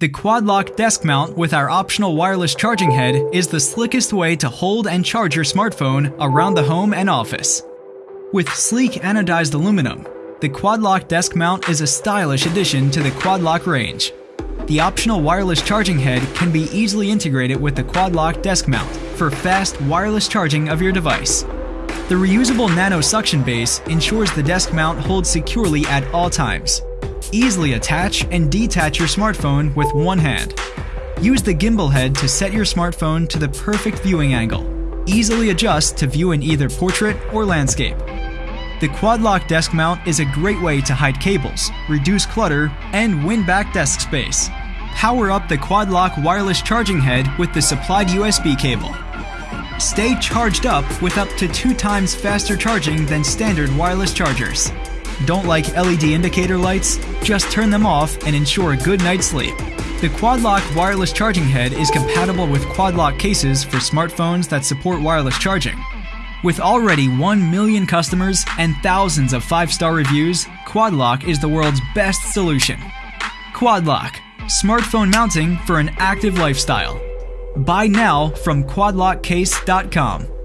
The quad lock desk mount with our optional wireless charging head is the slickest way to hold and charge your smartphone around the home and office. With sleek anodized aluminum, the quad lock desk mount is a stylish addition to the quad lock range. The optional wireless charging head can be easily integrated with the quad lock desk mount for fast wireless charging of your device. The reusable nano suction base ensures the desk mount holds securely at all times. Easily attach and detach your smartphone with one hand. Use the gimbal head to set your smartphone to the perfect viewing angle. Easily adjust to view in either portrait or landscape. The quad lock desk mount is a great way to hide cables, reduce clutter, and win back desk space. Power up the quad lock wireless charging head with the supplied USB cable. Stay charged up with up to two times faster charging than standard wireless chargers. Don't like LED indicator lights? Just turn them off and ensure a good night's sleep. The Quad Lock wireless charging head is compatible with Quad Lock cases for smartphones that support wireless charging. With already 1 million customers and thousands of 5-star reviews, Quad Lock is the world's best solution. Quad Lock, smartphone mounting for an active lifestyle. Buy now from quadlockcase.com.